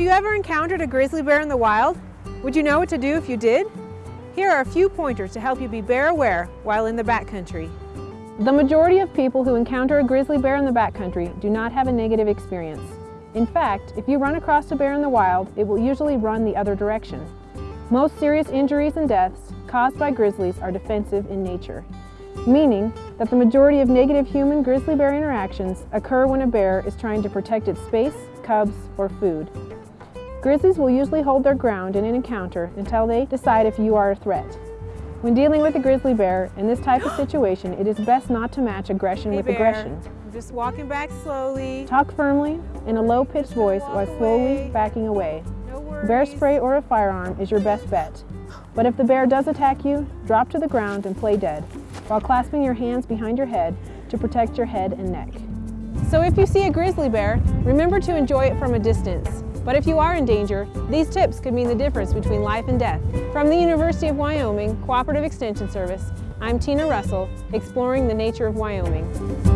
Have you ever encountered a grizzly bear in the wild? Would you know what to do if you did? Here are a few pointers to help you be bear aware while in the backcountry. The majority of people who encounter a grizzly bear in the backcountry do not have a negative experience. In fact, if you run across a bear in the wild, it will usually run the other direction. Most serious injuries and deaths caused by grizzlies are defensive in nature, meaning that the majority of negative human-grizzly bear interactions occur when a bear is trying to protect its space, cubs, or food. Grizzlies will usually hold their ground in an encounter until they decide if you are a threat. When dealing with a grizzly bear in this type of situation, it is best not to match aggression hey with bear, aggression. Just walking back slowly. Talk firmly in a low-pitched voice while slowly away. backing away. No. Bear spray or a firearm is your best bet. But if the bear does attack you, drop to the ground and play dead, while clasping your hands behind your head to protect your head and neck. So if you see a grizzly bear, remember to enjoy it from a distance. But if you are in danger, these tips could mean the difference between life and death. From the University of Wyoming Cooperative Extension Service, I'm Tina Russell, exploring the nature of Wyoming.